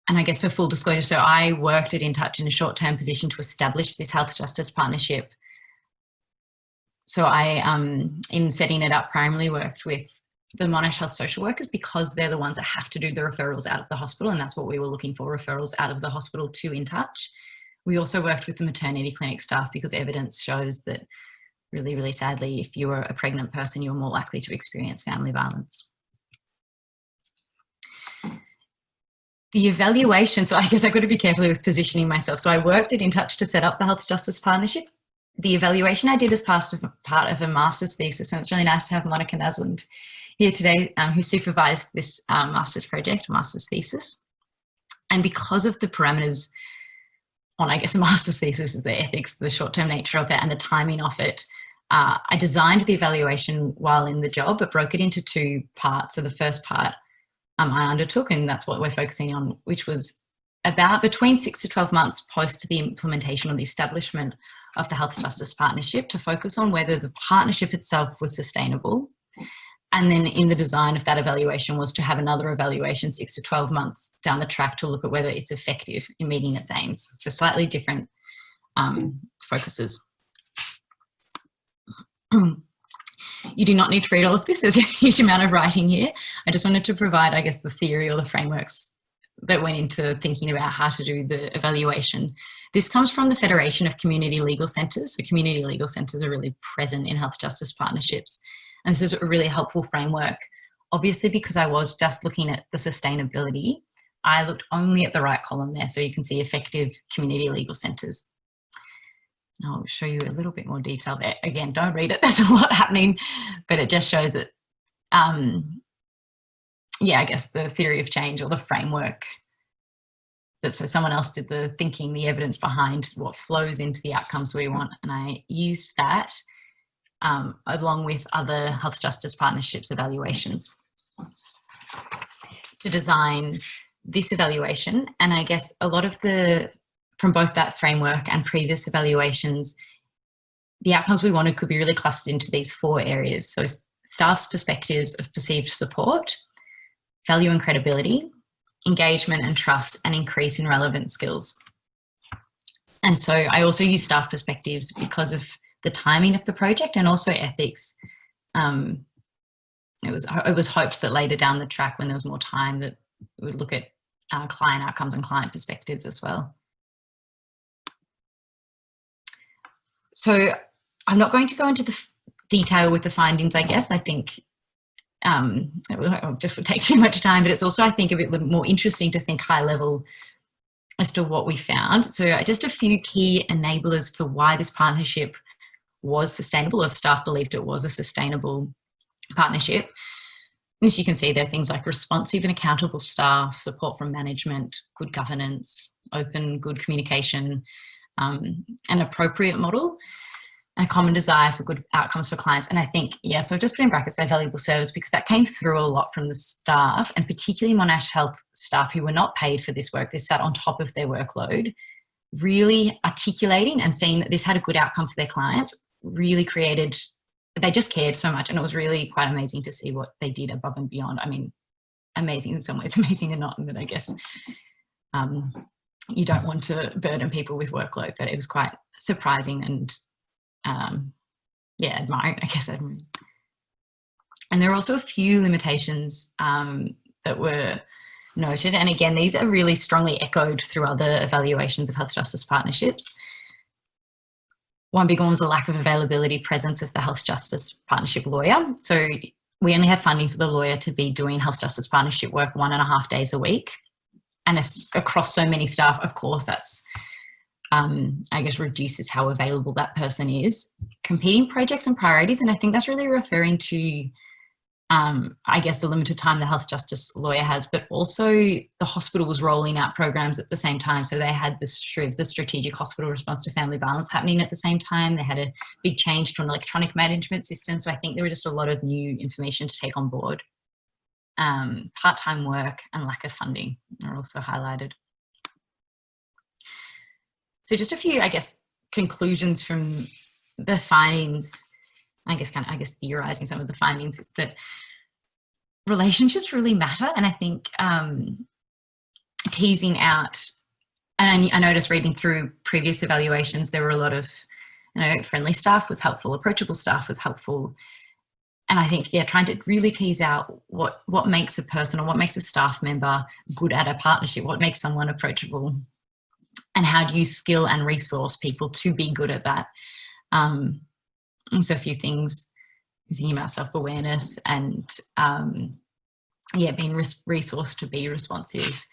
And I guess for full disclosure, so I worked at InTouch in a short-term position to establish this health justice partnership. So I, um, in setting it up, primarily worked with the Monash Health social workers because they're the ones that have to do the referrals out of the hospital and that's what we were looking for, referrals out of the hospital to InTouch. We also worked with the maternity clinic staff because evidence shows that really, really sadly, if you were a pregnant person, you were more likely to experience family violence. The evaluation, so I guess I've got to be careful with positioning myself. So I worked at InTouch to set up the Health Justice Partnership. The evaluation I did as part of, part of a master's thesis, and it's really nice to have Monica Nasland here today, um, who supervised this um, master's project, master's thesis. And because of the parameters on, I guess, a *laughs* master's thesis, the ethics, the short-term nature of it and the timing of it, uh, I designed the evaluation while in the job, but broke it into two parts. So the first part um, I undertook, and that's what we're focusing on, which was about between six to 12 months post the implementation or the establishment of the Health Justice Partnership to focus on whether the partnership itself was sustainable. And then in the design of that evaluation was to have another evaluation six to 12 months down the track to look at whether it's effective in meeting its aims. So slightly different um, focuses. You do not need to read all of this. There's a huge amount of writing here. I just wanted to provide, I guess, the theory or the frameworks that went into thinking about how to do the evaluation. This comes from the Federation of Community Legal Centres. So community legal centres are really present in health justice partnerships. And this is a really helpful framework. Obviously, because I was just looking at the sustainability, I looked only at the right column there. So you can see effective community legal centres. I'll show you a little bit more detail there. Again, don't read it. *laughs* There's a lot happening, but it just shows that um, yeah, I guess the theory of change or the framework that so someone else did the thinking, the evidence behind what flows into the outcomes we want. And I used that um, along with other health justice partnerships evaluations to design this evaluation. And I guess a lot of the, from both that framework and previous evaluations, the outcomes we wanted could be really clustered into these four areas. So staff's perspectives of perceived support, value and credibility, engagement and trust, and increase in relevant skills. And so I also use staff perspectives because of the timing of the project and also ethics. Um, it was it was hoped that later down the track when there was more time that we would look at uh, client outcomes and client perspectives as well. So I'm not going to go into the detail with the findings, I guess. I think um, it just would take *laughs* too much time, but it's also, I think, a bit more interesting to think high level as to what we found. So uh, just a few key enablers for why this partnership was sustainable, as staff believed it was a sustainable partnership. As you can see, there are things like responsive and accountable staff, support from management, good governance, open, good communication, um, an appropriate model a common desire for good outcomes for clients. And I think, yeah, so just put in brackets their valuable service because that came through a lot from the staff and particularly Monash Health staff who were not paid for this work. They sat on top of their workload, really articulating and seeing that this had a good outcome for their clients, really created, they just cared so much. And it was really quite amazing to see what they did above and beyond. I mean, amazing in some ways, *laughs* amazing in not, but I guess um, you don't want to burden people with workload, but it was quite surprising and um, yeah, admiring, *laughs* I guess admiring. And there are also a few limitations um, that were noted. And again, these are really strongly echoed through other evaluations of health justice partnerships. One big one was the lack of availability presence of the health justice partnership lawyer. So we only have funding for the lawyer to be doing health justice partnership work one and a half days a week. And across so many staff, of course, that's um, I guess reduces how available that person is. Competing projects and priorities, and I think that's really referring to, um, I guess, the limited time the health justice lawyer has, but also the hospital was rolling out programs at the same time. So they had the the Strategic Hospital Response to Family Violence happening at the same time. They had a big change to an electronic management system. So I think there were just a lot of new information to take on board. Um, part-time work and lack of funding are also highlighted. So just a few, I guess, conclusions from the findings, I guess kind of, I guess theorizing some of the findings is that relationships really matter. And I think um, teasing out, and I noticed reading through previous evaluations, there were a lot of, you know, friendly staff was helpful, approachable staff was helpful. And I think, yeah, trying to really tease out what, what makes a person or what makes a staff member good at a partnership, what makes someone approachable and how do you skill and resource people to be good at that? Um, so a few things, thinking about self-awareness and um, yeah, being res resourced to be responsive.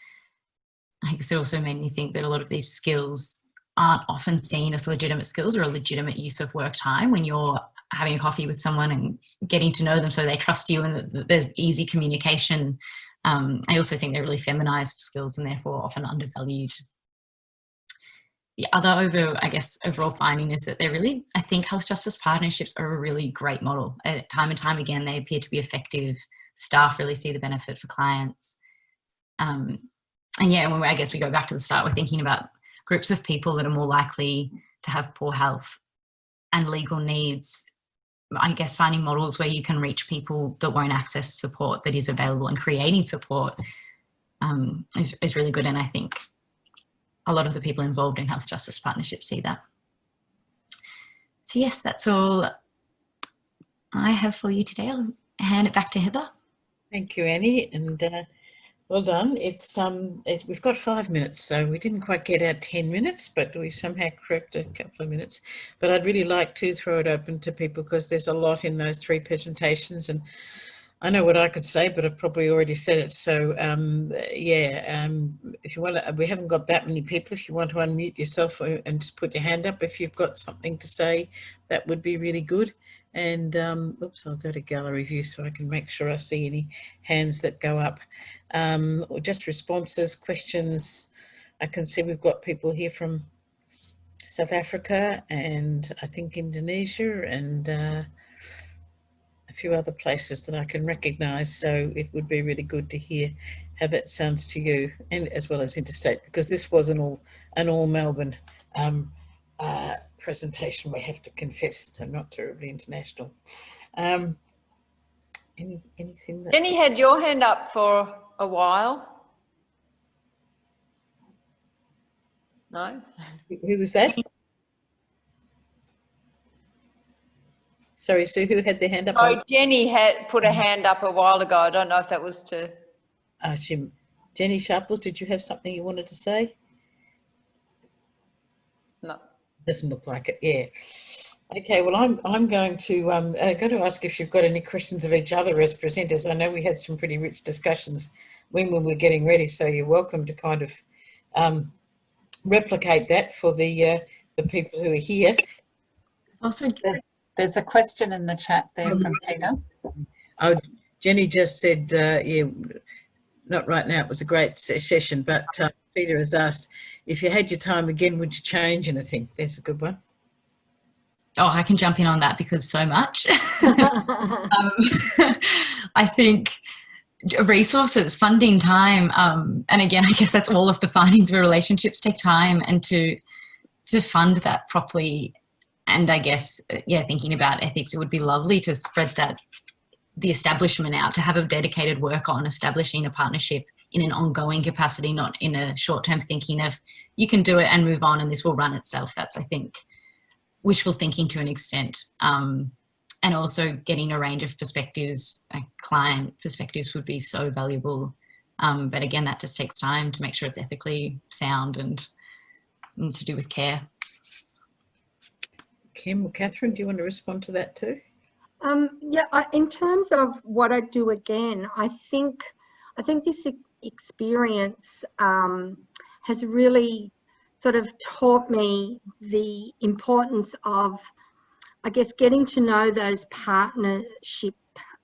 I guess it also made me think that a lot of these skills aren't often seen as legitimate skills or a legitimate use of work time when you're having a coffee with someone and getting to know them so they trust you and that there's easy communication. Um, I also think they're really feminized skills and therefore often undervalued the other over, I guess, overall finding is that they're really, I think health justice partnerships are a really great model. Uh, time and time again, they appear to be effective. Staff really see the benefit for clients. Um, and yeah, when I guess we go back to the start, we're thinking about groups of people that are more likely to have poor health and legal needs. I guess finding models where you can reach people that won't access support that is available and creating support um, is, is really good. And I think a lot of the people involved in health justice partnerships see that. So yes, that's all I have for you today. I'll hand it back to Heather. Thank you, Annie. And uh, Well done. It's um, it, we've got five minutes, so we didn't quite get our ten minutes, but we somehow cracked a couple of minutes. But I'd really like to throw it open to people because there's a lot in those three presentations, and I know what I could say, but I've probably already said it. So um, yeah, um, if you want to, we haven't got that many people. If you want to unmute yourself uh, and just put your hand up if you've got something to say, that would be really good. And um, oops, I'll go to gallery view so I can make sure I see any hands that go up. Um, or just responses, questions. I can see we've got people here from South Africa and I think Indonesia and uh, a few other places that I can recognise. So it would be really good to hear how that sounds to you, and as well as interstate, because this was an all an all Melbourne um, uh, presentation. We have to confess, I'm not terribly international. Um, any, anything that Jenny had your hand up for a while. No? who was that? Sorry, Sue, who had their hand up? Oh, Jenny had put a hand up a while ago. I don't know if that was to, Uh, she, Jenny Sharples, did you have something you wanted to say? no. Doesn't look like it, yeah. Okay, well, I'm, I'm going to, um, uh, go to ask if you've got any questions of each other as presenters. I know we had some pretty rich discussions when we were getting ready, so you're welcome to kind of, um, replicate that for the, uh, the people who are here. Also, There's a question in the chat there from Peter. Oh, Jenny just said, uh, yeah, not right now, it was a great session, but uh, Peter has asked, if you had your time again, would you change anything? There's a good one. oh, I can jump in on that because so much. *laughs* *laughs* um, *laughs* I think resources, funding, time, um, and again, I guess that's all of the findings where relationships take time and to to fund that properly. And I guess, uh, yeah, thinking about ethics, it would be lovely to spread that the establishment out to have a dedicated work on establishing a partnership in an ongoing capacity, not in a short-term thinking of you can do it and move on and this will run itself. That's I think wishful thinking to an extent. Um, and also getting a range of perspectives, like client perspectives would be so valuable. Um, but again, that just takes time to make sure it's ethically sound and, and to do with care. Kim or Catherine, do you want to respond to that too? Um, yeah, I, in terms of what I do again, I think I think this experience um, has really sort of taught me the importance of, I guess, getting to know those partnership,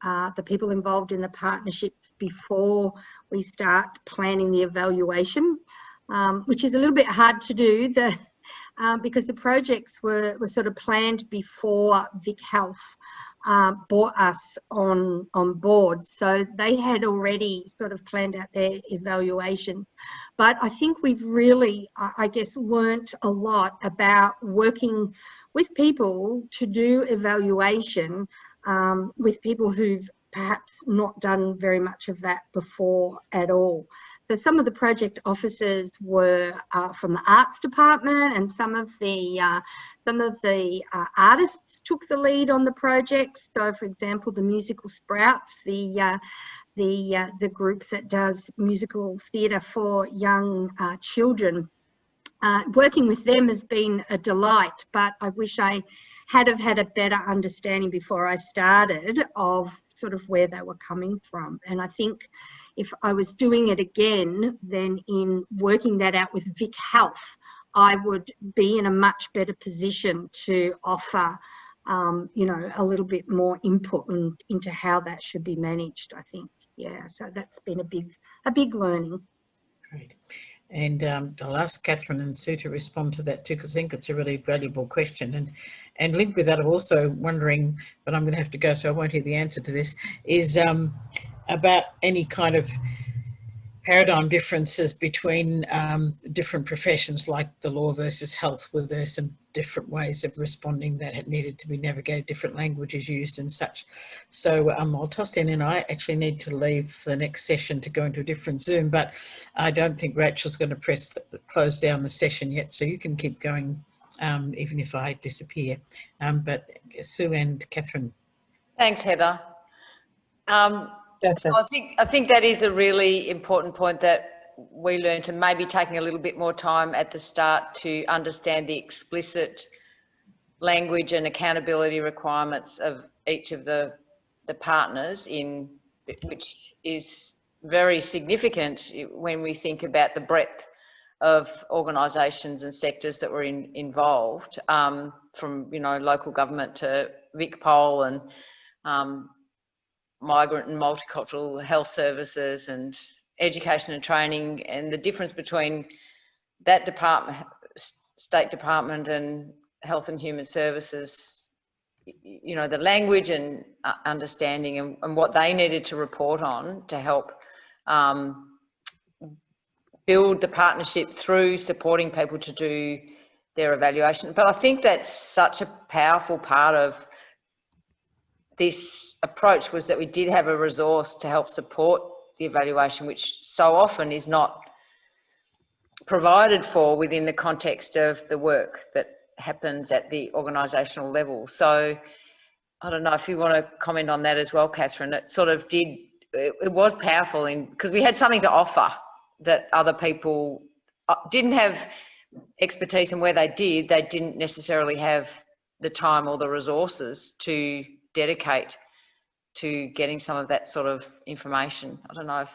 uh, the people involved in the partnerships before we start planning the evaluation, um, which is a little bit hard to do. The uh, because the projects were, were sort of planned before Vic Health uh, brought us on on board. So they had already sort of planned out their evaluation. But I think we've really, I I guess, learnt a lot about working with people to do evaluation um, with people who've perhaps not done very much of that before at all. So some of the project officers were uh, from the arts department, and some of the uh, some of the uh, artists took the lead on the projects. So, for example, the musical Sprouts, the uh, the uh, the group that does musical theatre for young uh, children. Working with them has been a delight, but I wish I had have had a better understanding before I started of sort of where they were coming from. And I think if I was doing it again, then in working that out with Vic Health, I would be in a much better position to offer, um, you know, a little bit more input in, into how that should be managed. I think, yeah. So that's been a big, a big learning. Great. And um, I'll ask Catherine and Sue to respond to that too, because I think it's a really valuable question. And and linked with that, I'm also wondering, but I'm going to have to go, so I won't hear the answer to this, is um, about any kind of paradigm differences between um, different professions like the law versus health, where there's some different ways of responding that had needed to be navigated, different languages used and such. So um, I'll toss in and I actually need to leave for the next session to go into a different Zoom, but I don't think Rachel's going to press close down the session yet, so you can keep going um, even if I disappear. Um, but Sue and Catherine, Thanks, Heather. Um, Joseph. I think I think that is a really important point that we learned and maybe taking a little bit more time at the start to understand the explicit language and accountability requirements of each of the the partners in which is very significant when we think about the breadth of organisations and sectors that were in, involved, um, from you know local government to VicPol and um, migrant and multicultural health services and education and training, and the difference between that department, state department, and health and human services. You know the language and uh, understanding and, and what they needed to report on to help um, build the partnership through supporting people to do their evaluation. But I think that's such a powerful part of this approach was that we did have a resource to help support the evaluation, which so often is not provided for within the context of the work that happens at the organisational level. So I don't know if you want to comment on that as well, Catherine. It sort of did, it, it was powerful in because we had something to offer that other people uh, didn't have expertise and where they did, they didn't necessarily have the time or the resources to dedicate to getting some of that sort of information. I don't know if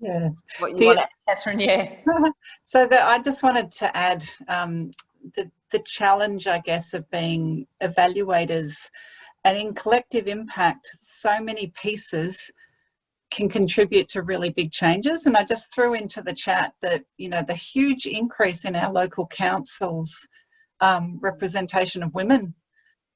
Yeah. what you The- want, to- Catherine. Yeah. *laughs* so that I just wanted to add um, the, the challenge, I guess, of being evaluators and in collective impact, so many pieces can contribute to really big changes. And I just threw into the chat that, you know, the huge increase in our local councils um, representation of women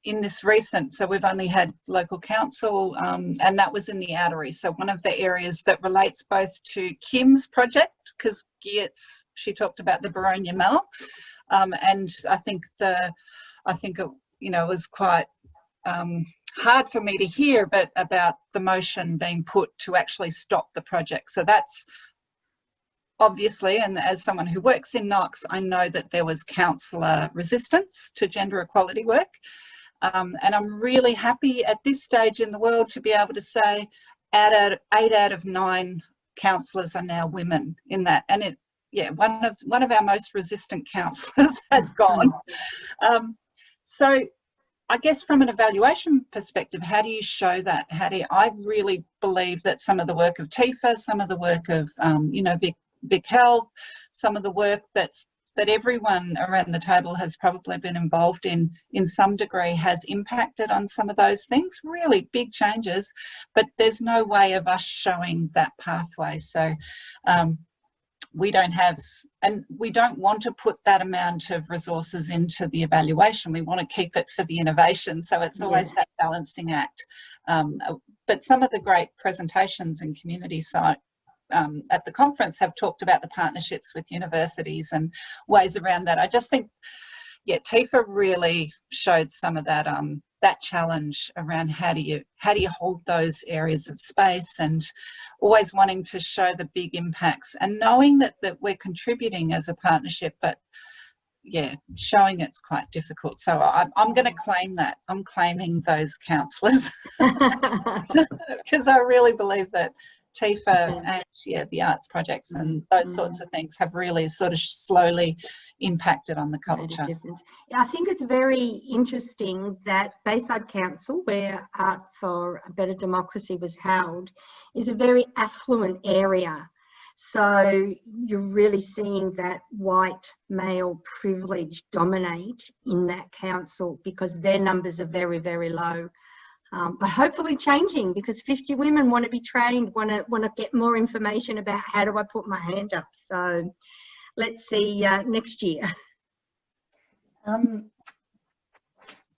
in this recent, so we've only had local council um, and that was in the outery. So one of the areas that relates both to Kim's project, because Geertz, she talked about the Boronia Mall um, and I think the, I think it, you know, was quite um, hard for me to hear, but about the motion being put to actually stop the project. So that's obviously, and as someone who works in Knox, I know that there was councillor resistance to gender equality work. Um, and I'm really happy at this stage in the world to be able to say out of, eight out of nine councillors are now women in that. And it, yeah, one of one of our most resistant councillors *laughs* has gone. Um, so I guess from an evaluation perspective, how do you show that? How do you, I really believe that some of the work of TIFA, some of the work of, um, you know, Vic, Vic Health, some of the work that's that everyone around the table has probably been involved in in some degree has impacted on some of those things. Really big changes but there's no way of us showing that pathway. So um, we don't have and we don't want to put that amount of resources into the evaluation. We want to keep it for the innovation so it's always that balancing act. Um, but some of the great presentations and community site um, at the conference have talked about the partnerships with universities and ways around that. I just think, yeah, TIFA really showed some of that um, that challenge around how do you how do you hold those areas of space and always wanting to show the big impacts and knowing that that we're contributing as a partnership, but yeah, showing it's quite difficult. So I'm, I'm going to claim that. I'm claiming those counsellors *laughs* *laughs* *laughs* because I really believe that TIFA and yeah, the arts projects and mm-hmm. those sorts of things have really sort of slowly impacted on the culture. I think it's very interesting that Bayside Council, where Art for a Better Democracy was held, is a very affluent area. So you're really seeing that white male privilege dominate in that council because their numbers are very, very low. Um, but hopefully changing because 50 women want to be trained, want to want to get more information about how do I put my hand up. So let's see uh, next year. *laughs* Um,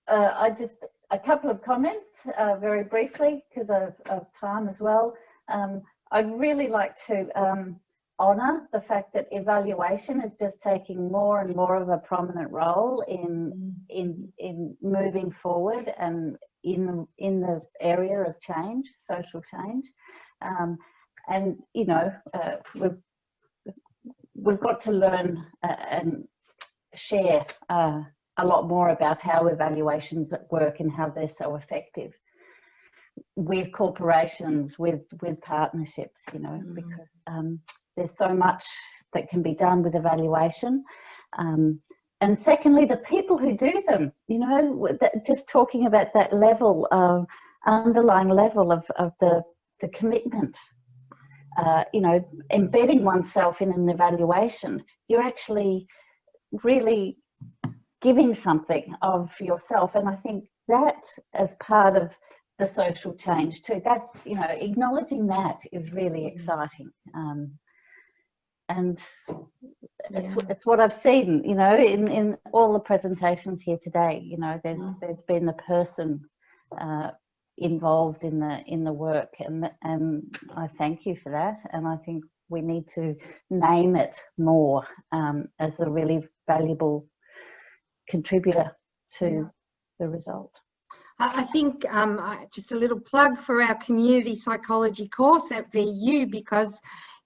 uh, I just, a couple of comments uh, very briefly because of, of time as well. Um, I'd really like to um, honour the fact that evaluation is just taking more and more of a prominent role in, in, in moving forward and in the, in the area of change, social change. Um, and, you know, uh, we've, we've got to learn uh, and share uh, a lot more about how evaluations work and how they're so effective. with corporations, with with partnerships, you know, Mm. because um, there's so much that can be done with evaluation. Um, and secondly, the people who do them, you know, that, just talking about that level of underlying level of, of the, the commitment, uh, you know, embedding oneself in an evaluation, you're actually really giving something of yourself. And I think that as part of the social change too, that, you know, acknowledging that is really exciting. Um, and it's, Yeah. it's what I've seen, you know, in, in all the presentations here today, you know, there's, Mm. there's been the person uh, involved in the, in the work and, and I thank you for that. And I think we need to name it more um, as a really valuable contributor to Yeah. the result. I think um, I- just a little plug for our community psychology course at VU because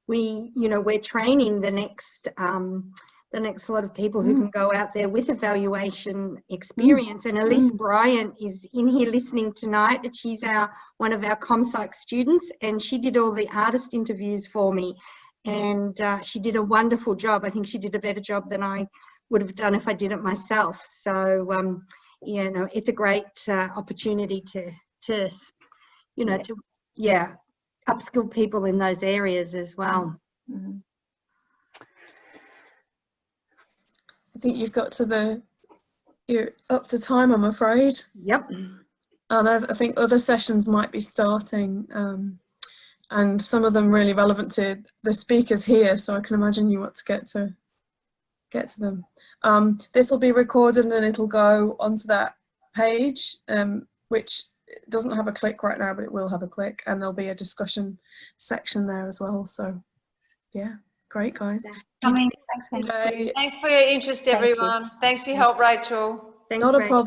we, you know, we're training the next um, the next lot of people who Mm. can go out there with evaluation experience. And Elise Bryant is in here listening tonight. She's our one of our ComPsych students, and she did all the artist interviews for me, and uh, she did a wonderful job. I think she did a better job than I would have done if I did it myself. So. Um, you know it's a great uh, opportunity to to you know to yeah upskill people in those areas as well Mm. I think you've got to the, you're up to time, I'm afraid. yep And I, I think other sessions might be starting, um, and some of them really relevant to the speakers here. So I can imagine you want to get to get to them. Um, this will be recorded and it'll go onto that page, um, which doesn't have a click right now, but it will have a click, and there'll be a discussion section there as well. So, yeah, great guys. Coming. Thanks, Thanks for your interest, Thank everyone. Thanks for your help, Rachel. Thanks, Not a Rachel. problem.